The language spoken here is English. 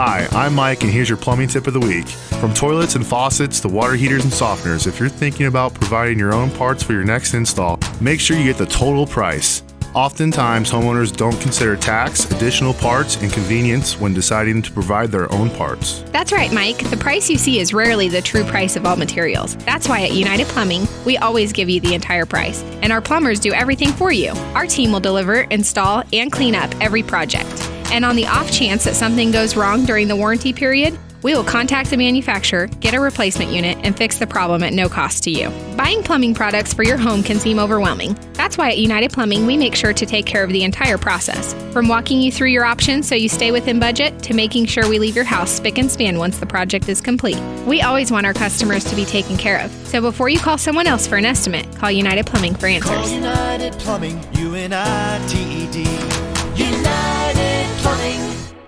Hi, I'm Mike, and here's your plumbing tip of the week. From toilets and faucets to water heaters and softeners, if you're thinking about providing your own parts for your next install, make sure you get the total price. Oftentimes, homeowners don't consider tax, additional parts, and convenience when deciding to provide their own parts. That's right, Mike. The price you see is rarely the true price of all materials. That's why at United Plumbing, we always give you the entire price, and our plumbers do everything for you. Our team will deliver, install, and clean up every project. And on the off chance that something goes wrong during the warranty period, we will contact the manufacturer, get a replacement unit, and fix the problem at no cost to you. Buying plumbing products for your home can seem overwhelming. That's why at United Plumbing, we make sure to take care of the entire process. From walking you through your options so you stay within budget to making sure we leave your house spick and span once the project is complete. We always want our customers to be taken care of. So before you call someone else for an estimate, call United Plumbing for answers. Call United Plumbing.